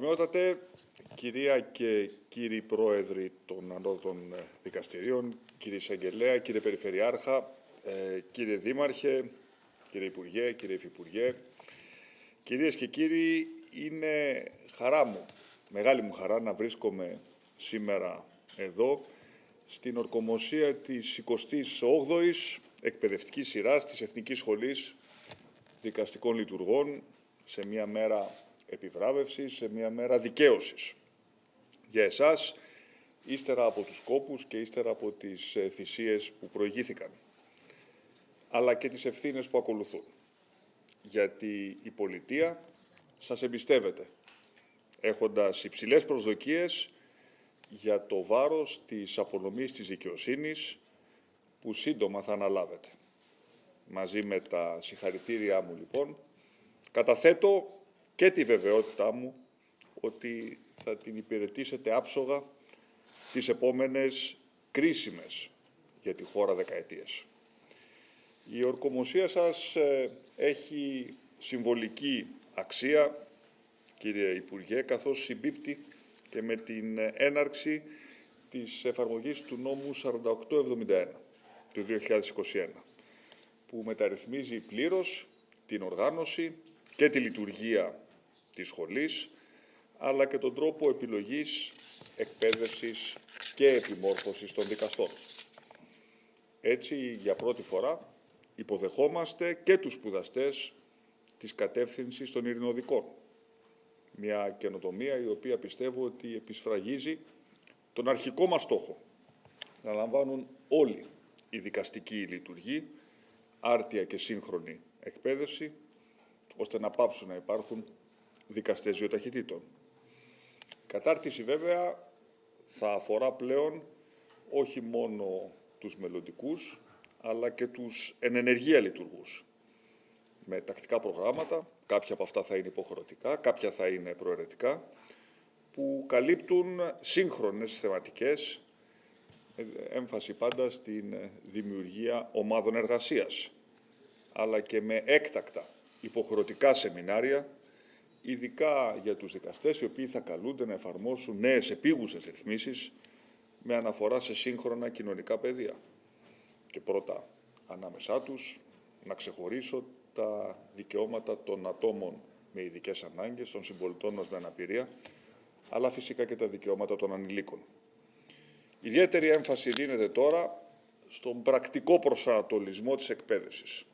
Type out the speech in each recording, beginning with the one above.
Ομοιότατε, κυρία και κύριοι πρόεδροι των ανώτων δικαστηρίων, κύριε Εισαγγελέα, κύριε Περιφερειάρχα, ε, κύριε Δήμαρχε, κύριε Υπουργέ, κύριε Υφυπουργέ, κυρίες και κύριοι, είναι χαρά μου, μεγάλη μου χαρά να βρίσκομαι σήμερα εδώ στην ορκομοσία της 28ης εκπαιδευτικής σειράς της Εθνικής Σχολής Δικαστικών Λειτουργών σε μια μέρα επιβράβευσης, σε μια μέρα δικαίωσης. Για εσάς, ύστερα από τους κόπους και ύστερα από τις ε, θυσίες που προηγήθηκαν, αλλά και τις ευθύνες που ακολουθούν. Γιατί η πολιτεία σας εμπιστεύεται, έχοντας υψηλές προσδοκίες για το βάρος της απονομής της δικαιοσύνης που σύντομα θα αναλάβετε. Μαζί με τα συγχαρητήριά μου, λοιπόν, καταθέτω και τη βεβαιότητά μου ότι θα την υπηρετήσετε άψογα τις επόμενες κρίσιμες για τη χώρα δεκαετίες. Η ορκομοσία σας ε, έχει συμβολική αξία, κύριε Υπουργέ, καθώς συμπίπτει και με την έναρξη της εφαρμογής του νόμου 4871 του 2021, που μεταρρυθμίζει πλήρως την οργάνωση και τη λειτουργία της σχολής, αλλά και τον τρόπο επιλογής, εκπαίδευσης και επιμόρφωσης των δικαστών. Έτσι, για πρώτη φορά, υποδεχόμαστε και τους σπουδαστές της κατεύθυνσης των ειρηνοδικών. Μια καινοτομία η οποία πιστεύω ότι επισφραγίζει τον αρχικό μας στόχο, να λαμβάνουν όλοι οι δικαστικοί λειτουργοί άρτια και σύγχρονη εκπαίδευση, ώστε να πάψουν να υπάρχουν δικαστές βιοταχυτήτων. Κατάρτιση βέβαια θα αφορά πλέον όχι μόνο τους μελλοντικούς, αλλά και τους ενενεργεία λειτουργούς. Με τακτικά προγράμματα, κάποια από αυτά θα είναι υποχρεωτικά, κάποια θα είναι προαιρετικά, που καλύπτουν σύγχρονες θεματικές, έμφαση πάντα στην δημιουργία ομάδων εργασίας, αλλά και με έκτακτα υποχρεωτικά σεμινάρια ειδικά για τους δικαστές οι οποίοι θα καλούνται να εφαρμόσουν νέες επίγουσες ρυθμίσεις με αναφορά σε σύγχρονα κοινωνικά πεδία. Και πρώτα, ανάμεσά τους, να ξεχωρίσω τα δικαιώματα των ατόμων με ειδικές ανάγκες, των συμπολιτών μας με αναπηρία, αλλά φυσικά και τα δικαιώματα των ανηλίκων. Ιδιαίτερη έμφαση δίνεται τώρα στον πρακτικό προσανατολισμό της εκπαίδευσης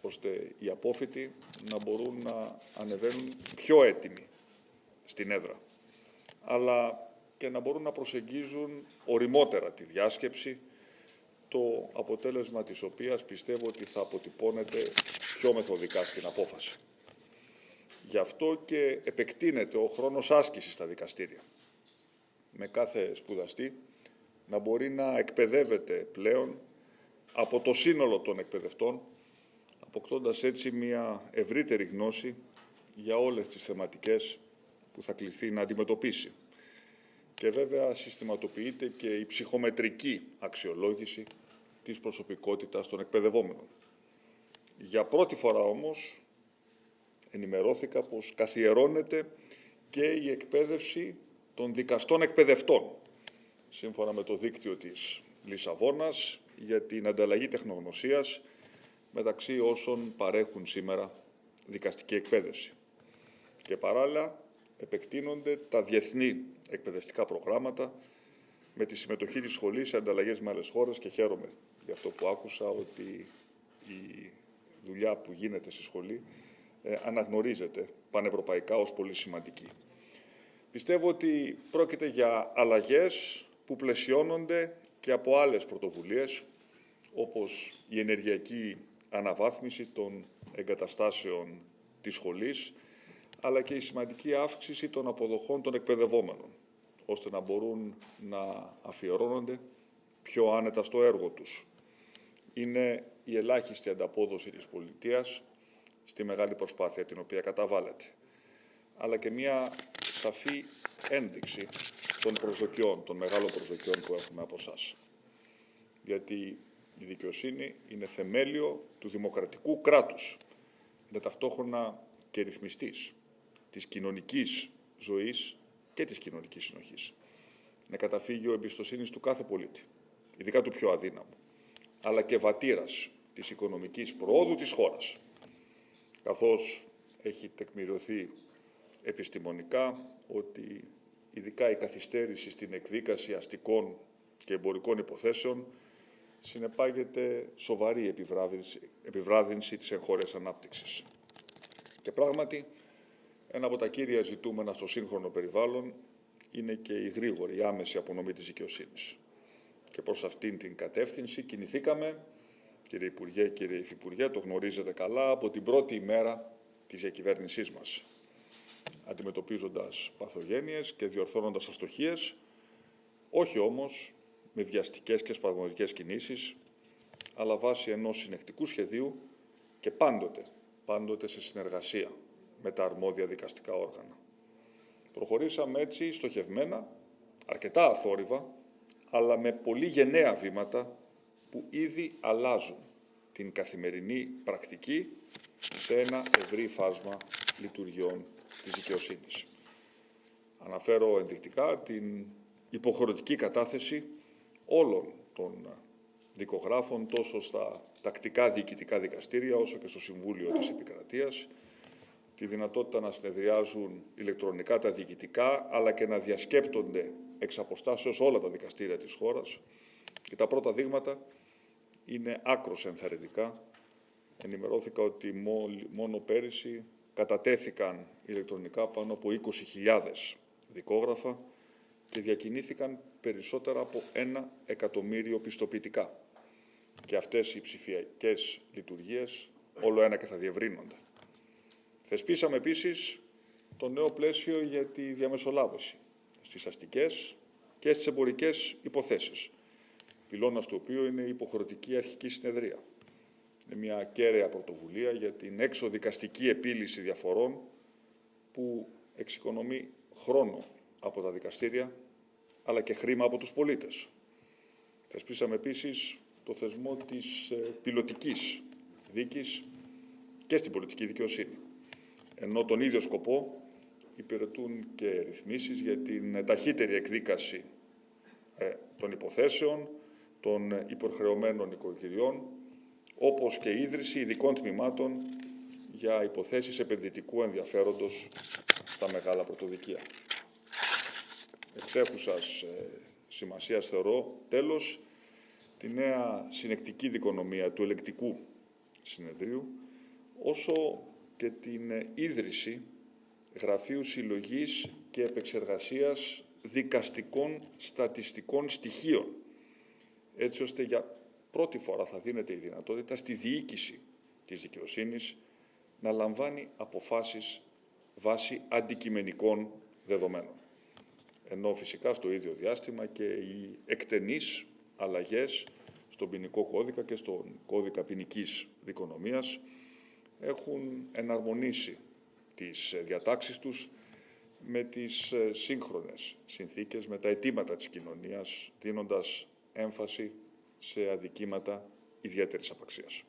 ώστε οι απόφοιτοι να μπορούν να ανεβαίνουν πιο έτοιμοι στην έδρα, αλλά και να μπορούν να προσεγγίζουν οριμότερα τη διάσκεψη, το αποτέλεσμα της οποίας πιστεύω ότι θα αποτυπώνεται πιο μεθοδικά στην απόφαση. Γι' αυτό και επεκτείνεται ο χρόνος άσκησης στα δικαστήρια. Με κάθε σπουδαστή να μπορεί να εκπαιδεύεται πλέον από το σύνολο των εκπαιδευτών αποκτώντας έτσι μια ευρύτερη γνώση για όλες τις θεματικές που θα κληθεί να αντιμετωπίσει. Και βέβαια συστηματοποιείται και η ψυχομετρική αξιολόγηση της προσωπικότητας των εκπαιδευόμενων. Για πρώτη φορά όμως ενημερώθηκα πως καθιερώνεται και η εκπαίδευση των δικαστών εκπαιδευτών, σύμφωνα με το δίκτυο της Λισαβόνας για την ανταλλαγή τεχνογνωσίας μεταξύ όσων παρέχουν σήμερα δικαστική εκπαίδευση. Και παράλληλα επεκτείνονται τα διεθνή εκπαιδευτικά προγράμματα με τη συμμετοχή της σχολής σε ανταλλαγές με άλλες χώρες και χαίρομαι για αυτό που άκουσα ότι η δουλειά που γίνεται στη σχολή ε, αναγνωρίζεται πανευρωπαϊκά ως πολύ σημαντική. Πιστεύω ότι πρόκειται για αλλαγές που πλαισιώνονται και από άλλες πρωτοβουλίες όπως η ενεργειακή αναβάθμιση των εγκαταστάσεων της σχολής, αλλά και η σημαντική αύξηση των αποδοχών των εκπαιδευόμενων, ώστε να μπορούν να αφιερώνονται πιο άνετα στο έργο τους. Είναι η ελάχιστη ανταπόδοση της πολιτείας στη μεγάλη προσπάθεια την οποία καταβάλλεται, αλλά και μια σαφή ένδειξη των προσδοκιών, των μεγάλων προσδοκιών που έχουμε από εσά. Γιατί η δικαιοσύνη είναι θεμέλιο του δημοκρατικού κράτους. Είναι ταυτόχρονα και ρυθμιστής της κοινωνικής ζωής και της κοινωνικής συνοχής. Είναι καταφύγιο εμπιστοσύνης του κάθε πολίτη, ειδικά του πιο αδύναμου, αλλά και βατήρας της οικονομικής προόδου της χώρας, καθώς έχει τεκμηριωθεί επιστημονικά ότι ειδικά η καθυστέρηση στην εκδίκαση αστικών και εμπορικών υποθέσεων συνεπάγεται σοβαρή επιβράδυνση, επιβράδυνση της εγχώριας ανάπτυξης. Και πράγματι, ένα από τα κύρια ζητούμενα στο σύγχρονο περιβάλλον είναι και η γρήγορη, η άμεση απονομή της δικαιοσύνης. Και προς αυτήν την κατεύθυνση κινηθήκαμε, κύριε Υπουργέ, κύριε Υφυπουργέ, το γνωρίζετε καλά, από την πρώτη ημέρα της διακυβέρνησής μας, αντιμετωπίζοντας παθογένειες και διορθώνοντας αστοχίες, όχι όμως με βιαστικές και σπασμωδικές κινήσεις, αλλά βάσει ενός συνεκτικού σχεδίου και πάντοτε, πάντοτε σε συνεργασία με τα αρμόδια δικαστικά όργανα. Προχωρήσαμε έτσι στοχευμένα, αρκετά αθόρυβα, αλλά με πολύ γενναία βήματα που ήδη αλλάζουν την καθημερινή πρακτική σε ένα ευρύ φάσμα λειτουργιών της δικαιοσύνης. Αναφέρω ενδεικτικά την υποχρεωτική κατάθεση όλων των δικογράφων τόσο στα τακτικά διοικητικά δικαστήρια όσο και στο Συμβούλιο της Επικρατείας, τη δυνατότητα να συνεδριάζουν ηλεκτρονικά τα διοικητικά, αλλά και να διασκέπτονται εξ αποστάσεως όλα τα δικαστήρια της χώρας. Και τα πρώτα δείγματα είναι άκρος ενθαρρυντικά. Ενημερώθηκα ότι μόνο πέρυσι κατατέθηκαν ηλεκτρονικά πάνω από 20.000 δικόγραφα και διακινήθηκαν περισσότερα από ένα εκατομμύριο πιστοποιητικά. Και αυτές οι ψηφιακές λειτουργίες όλο ένα και θα διευρύνονται. Θεσπίσαμε επίσης το νέο πλαίσιο για τη διαμεσολάβηση στις αστικές και στις εμπορικές υποθέσεις, πυλώνας του οποίου είναι η υποχρεωτική αρχική συνεδρία. Είναι μια κέραια πρωτοβουλία για την έξοδικαστική επίλυση διαφορών που εξοικονομεί χρόνο από τα δικαστήρια, αλλά και χρήμα από τους πολίτες. Θεσπίσαμε επίσης το θεσμό της ε, πιλωτικής δίκης και στην πολιτική δικαιοσύνη ενώ τον ίδιο σκοπό υπηρετούν και ρυθμίσεις για την ταχύτερη εκδίκαση ε, των υποθέσεων των υποχρεωμένων οικογενειών, όπως και ίδρυση ειδικών τμήματων για υποθέσεις επενδυτικού ενδιαφέροντος στα μεγάλα πρωτοδικεία. Εξέχουσας ε, σημασίας θεωρώ, τέλος, τη νέα συνεκτική δικονομία του ελεκτικού συνεδρίου, όσο και την ίδρυση Γραφείου Συλλογής και Επεξεργασίας Δικαστικών Στατιστικών Στοιχείων, έτσι ώστε για πρώτη φορά θα δίνεται η δυνατότητα στη διοίκηση της δικαιοσύνης να λαμβάνει αποφάσεις βάσει αντικειμενικών δεδομένων. Ενώ φυσικά στο ίδιο διάστημα και οι εκτενείς αλλαγές στον ποινικό κώδικα και στον κώδικα ποινικής δικονομίας έχουν εναρμονίσει τις διατάξεις τους με τις ε, σύγχρονες συνθήκες, με τα αιτήματα της κοινωνίας, δίνοντας έμφαση σε αδικήματα ιδιαίτερης απαξίας.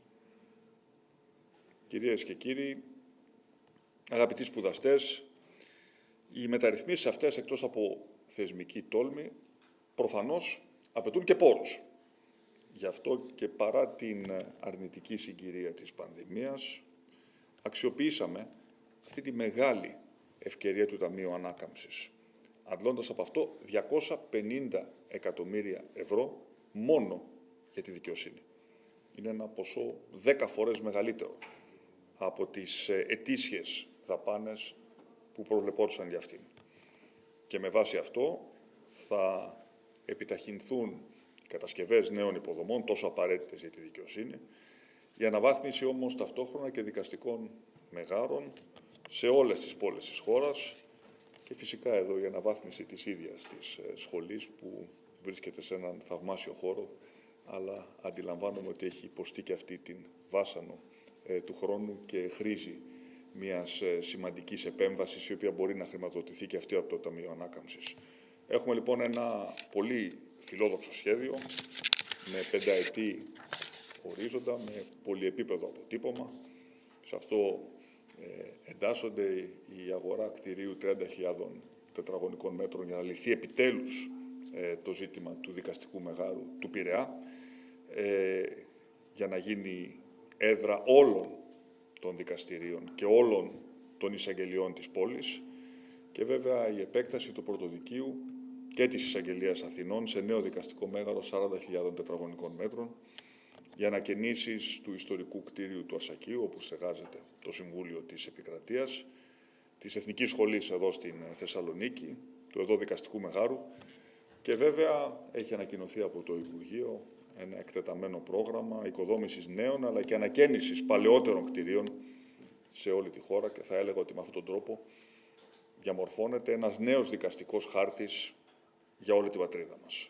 Κυρίες και κύριοι, αγαπητοί σπουδαστές, οι μεταρρυθμίσεις αυτές, εκτός από θεσμική τόλμη, προφανώς απαιτούν και πόρους. Γι' αυτό και παρά την αρνητική συγκυρία της πανδημίας, αξιοποιήσαμε αυτή τη μεγάλη ευκαιρία του Ταμείου Ανάκαμψης, αντλώντας από αυτό 250 εκατομμύρια ευρώ μόνο για τη δικαιοσύνη. Είναι ένα ποσό 10 φορές μεγαλύτερο από τις ε, ετήσιες δαπάνες που προβλεπόντουσαν για αυτήν. Και με βάση αυτό θα επιταχυνθούν οι κατασκευές νέων υποδομών, τόσο απαραίτητες για τη δικαιοσύνη, η αναβάθμιση όμως ταυτόχρονα και δικαστικών μεγάρων σε όλες τις πόλεις της χώρας και φυσικά εδώ η αναβάθμιση της ίδιας της ε, σχολής που βρίσκεται σε έναν θαυμάσιο χώρο αλλά αντιλαμβάνομαι ότι έχει υποστεί και αυτή την βάσανο ε, του χρόνου και χρήζει μιας ε, σημαντικής επέμβασης η οποία μπορεί να χρηματοδοτηθεί και αυτή από το Ταμείο Ανάκαμψης. Έχουμε λοιπόν ένα πολύ φιλόδοξο σχέδιο με πενταετή ορίζοντα, με πολυεπίπεδο αποτύπωμα. Σε αυτό Ε, εντάσσονται η αγορά κτηρίου 30.000 τετραγωνικών μέτρων για να λυθεί επιτέλους ε, το ζήτημα του δικαστικού μεγάρου του Πειραιά, ε, για να γίνει έδρα όλων των δικαστηρίων και όλων των εισαγγελιών της πόλης. Και βέβαια η επέκταση του πρωτοδικείου και της εισαγγελίας Αθηνών σε νέο δικαστικό μέγαρο 40.000 τετραγωνικών μέτρων για ανακαινήσεις του ιστορικού κτίριου του Ασακίου, όπου στεγάζεται το Συμβούλιο της Επικρατείας, της Εθνικής Σχολής εδώ στην Θεσσαλονίκη, του εδώ δικαστικού μεγάρου. Και βέβαια έχει ανακοινωθεί από το Υπουργείο ένα εκτεταμένο πρόγραμμα οικοδόμησης νέων αλλά και ανακαίνησης παλαιότερων κτηρίων σε όλη τη χώρα και θα έλεγα ότι με αυτόν τον τρόπο διαμορφώνεται ένας νέος δικαστικός χάρτης για όλη την πατρίδα μας.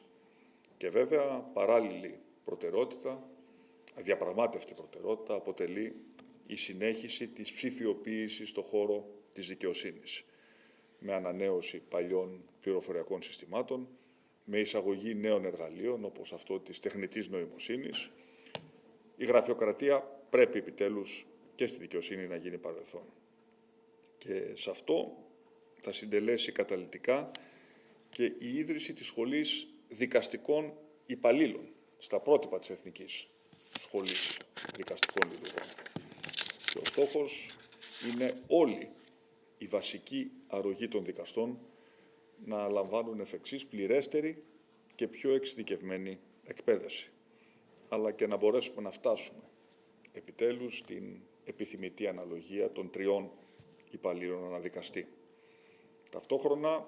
Και βέβαια παράλληλη προτεραιότητα, αδιαπραγμάτευτη προτεραιότητα, αποτελεί η συνέχιση της ψηφιοποίησης στον χώρο της δικαιοσύνης με ανανέωση παλιών πληροφοριακών συστημάτων, με εισαγωγή νέων εργαλείων όπως αυτό της τεχνητής νοημοσύνης. Η γραφειοκρατία πρέπει επιτέλους και στη δικαιοσύνη να γίνει παρελθόν. Και σε αυτό θα συντελέσει καταλητικά και η ίδρυση της Σχολής Δικαστικών Υπαλλήλων στα πρότυπα της Εθνικής Σχολής Δικαστικών Λειτουργών. Και ο στόχος είναι όλοι η βασική αρρωγή των δικαστών να λαμβάνουν εφ' εξής πληρέστερη και πιο εξειδικευμένη εκπαίδευση, αλλά και να μπορέσουμε να φτάσουμε επιτέλους στην επιθυμητή αναλογία των τριών υπαλλήλων αναδικαστή. Ταυτόχρονα,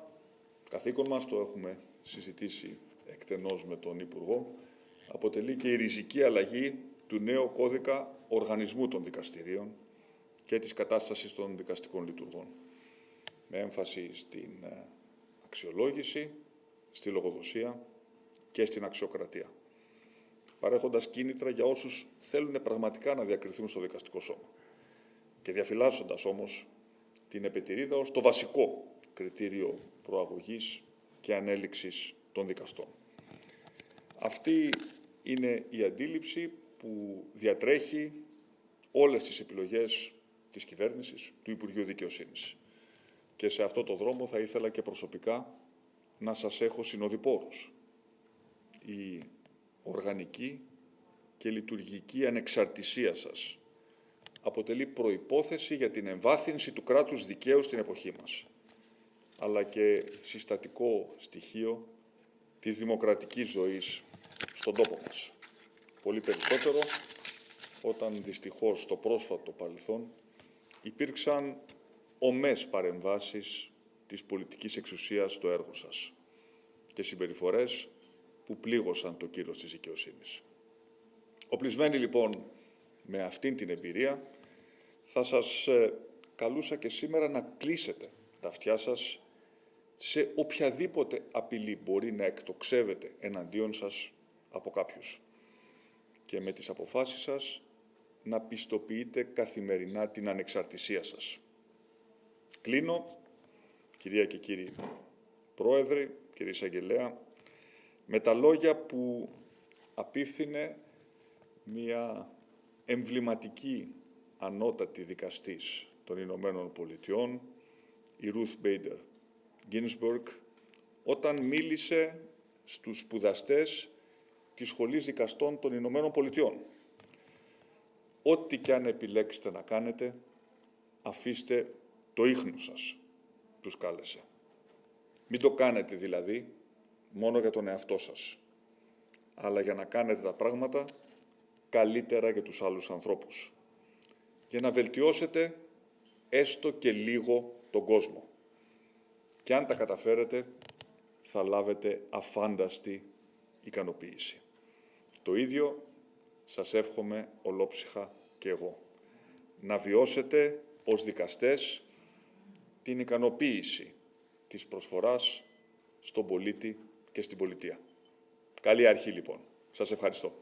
καθήκον μας, το έχουμε συζητήσει εκτενώς με τον Υπουργό, αποτελεί και η ριζική αλλαγή του νέου κώδικα οργανισμού των δικαστηρίων και της κατάστασης των δικαστικών λειτουργών, με έμφαση στην ε, αξιολόγηση, στη λογοδοσία και στην αξιοκρατία, παρέχοντας κίνητρα για όσους θέλουν πραγματικά να διακριθούν στο δικαστικό σώμα και διαφυλάσσοντας όμως την επιτηρίδα ως το βασικό κριτήριο προαγωγής και ανέλυξης των δικαστών. Αυτή είναι η αντίληψη που διατρέχει όλες τις επιλογές της κυβέρνησης, του Υπουργείου Δικαιοσύνης. Και σε αυτό το δρόμο θα ήθελα και προσωπικά να σας έχω συνοδοιπόρους. Η οργανική και λειτουργική ανεξαρτησία σας αποτελεί προϋπόθεση για την εμβάθυνση του κράτους δικαίου στην εποχή μας, αλλά και συστατικό στοιχείο της δημοκρατικής ζωής στον τόπο μας. Πολύ περισσότερο όταν δυστυχώς στο πρόσφατο παρελθόν υπήρξαν ομές παρεμβάσεις της πολιτικής εξουσίας στο έργο σας και συμπεριφορές που πλήγωσαν το κύρος της δικαιοσύνης. Οπλισμένοι λοιπόν με αυτήν την εμπειρία, θα σας ε, καλούσα και σήμερα να κλείσετε τα αυτιά σας σε οποιαδήποτε απειλή μπορεί να εκτοξεύεται εναντίον σας από κάποιους. Και με τις αποφάσεις σας να πιστοποιείτε καθημερινά την ανεξαρτησία σας. Κλείνω, κυρία και κύριοι Πρόεδρε, κύριε Εισαγγελέα, με τα λόγια που απίφθινε μία εμβληματική ανώτατη δικαστής των Ηνωμένων Πολιτειών, η Ruth Bader Ginsburg, όταν μίλησε στους σπουδαστές της Σχολής Δικαστών των Ηνωμένων Πολιτειών. Ό,τι και αν επιλέξετε να κάνετε, αφήστε το ίχνος σας, τους κάλεσε. Μην το κάνετε δηλαδή μόνο για τον εαυτό σας, αλλά για να κάνετε τα πράγματα καλύτερα για τους άλλους ανθρώπους. Για να βελτιώσετε έστω και λίγο τον κόσμο. Και αν τα καταφέρετε, θα λάβετε αφάνταστη ικανοποίηση. Το ίδιο σας εύχομαι ολόψυχα και εγώ. Να βιώσετε ως δικαστές την ικανοποίηση της προσφοράς στον πολίτη και στην πολιτεία. Καλή αρχή λοιπόν. Σας ευχαριστώ.